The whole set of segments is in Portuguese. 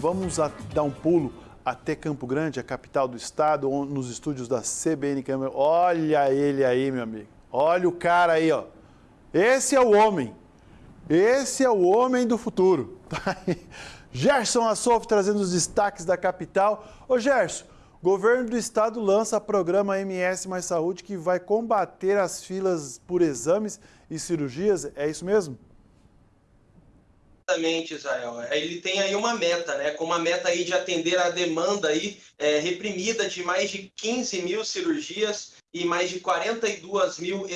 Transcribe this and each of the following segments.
Vamos dar um pulo até Campo Grande, a capital do estado, nos estúdios da CBN Câmara. Olha ele aí, meu amigo. Olha o cara aí, ó. Esse é o homem. Esse é o homem do futuro. Tá Gerson Assof trazendo os destaques da capital. Ô Gerson, governo do estado lança programa MS Mais Saúde que vai combater as filas por exames e cirurgias. É isso mesmo? Exatamente, Israel. Ele tem aí uma meta, né? Com uma meta aí de atender a demanda aí é, reprimida de mais de 15 mil cirurgias e mais de 42 mil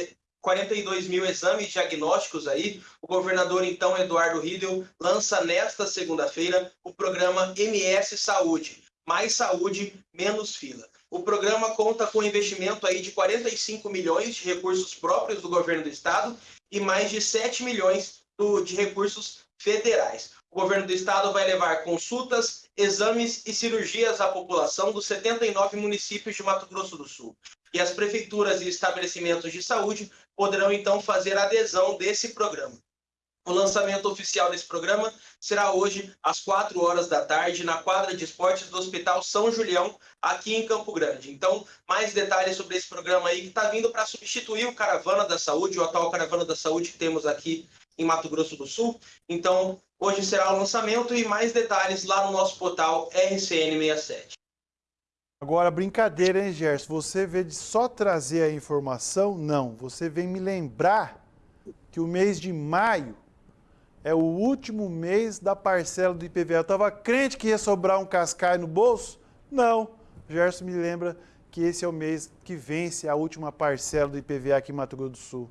42 mil exames diagnósticos aí. O governador, então, Eduardo Riedel, lança nesta segunda-feira o programa MS Saúde. Mais saúde, menos fila. O programa conta com investimento aí de 45 milhões de recursos próprios do governo do estado e mais de 7 milhões do, de recursos federais. O governo do estado vai levar consultas, exames e cirurgias à população dos 79 municípios de Mato Grosso do Sul. E as prefeituras e estabelecimentos de saúde poderão então fazer adesão desse programa. O lançamento oficial desse programa será hoje às 4 horas da tarde na quadra de esportes do Hospital São Julião, aqui em Campo Grande. Então, mais detalhes sobre esse programa aí que está vindo para substituir o Caravana da Saúde, o atual Caravana da Saúde que temos aqui em Mato Grosso do Sul. Então, hoje será o lançamento e mais detalhes lá no nosso portal RCN67. Agora, brincadeira, hein, Gerson? Você vê de só trazer a informação? Não. Você vem me lembrar que o mês de maio é o último mês da parcela do IPVA. Eu estava crente que ia sobrar um cascai no bolso? Não. Gerson me lembra que esse é o mês que vence a última parcela do IPVA aqui em Mato Grosso do Sul.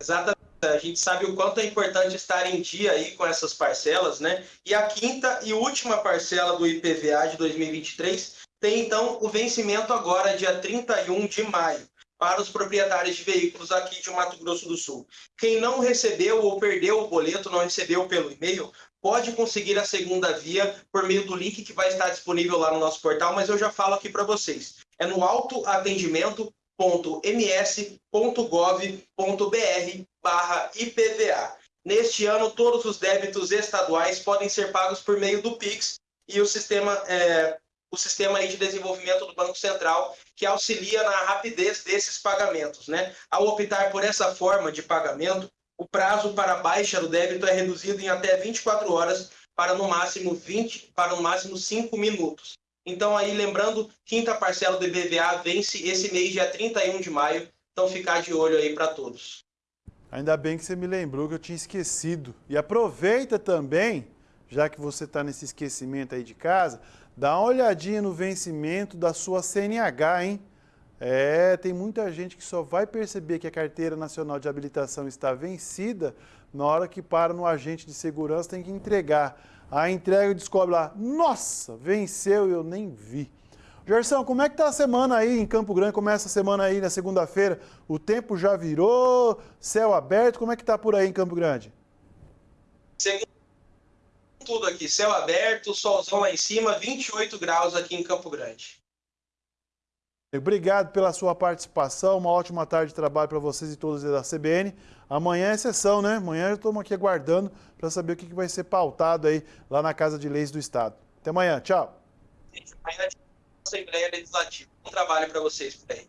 Exatamente a gente sabe o quanto é importante estar em dia aí com essas parcelas, né? E a quinta e última parcela do IPVA de 2023 tem então o vencimento agora dia 31 de maio para os proprietários de veículos aqui de Mato Grosso do Sul. Quem não recebeu ou perdeu o boleto, não recebeu pelo e-mail, pode conseguir a segunda via por meio do link que vai estar disponível lá no nosso portal, mas eu já falo aqui para vocês. É no autoatendimento ms.gov.br barra IPVA. Neste ano, todos os débitos estaduais podem ser pagos por meio do PIX e o sistema, é, o sistema de desenvolvimento do Banco Central, que auxilia na rapidez desses pagamentos. Né? Ao optar por essa forma de pagamento, o prazo para baixa do débito é reduzido em até 24 horas para no máximo 20, para no máximo 5 minutos. Então, aí, lembrando, quinta parcela do IBVA vence esse mês, dia 31 de maio. Então, ficar de olho aí para todos. Ainda bem que você me lembrou que eu tinha esquecido. E aproveita também, já que você está nesse esquecimento aí de casa, dá uma olhadinha no vencimento da sua CNH, hein? É, tem muita gente que só vai perceber que a Carteira Nacional de Habilitação está vencida na hora que para no agente de segurança, tem que entregar. A entrega descobre lá, nossa, venceu e eu nem vi. Gerson, como é que tá a semana aí em Campo Grande? Começa a semana aí na segunda-feira. O tempo já virou, céu aberto. Como é que tá por aí em Campo Grande? Segundo tudo aqui, céu aberto, solzão lá em cima, 28 graus aqui em Campo Grande. Obrigado pela sua participação, uma ótima tarde de trabalho para vocês e todos da CBN. Amanhã é sessão, né? Amanhã estamos aqui aguardando para saber o que vai ser pautado aí lá na Casa de Leis do Estado. Até amanhã, tchau. Amanhã Assembleia Legislativa. Um trabalho para vocês por aí.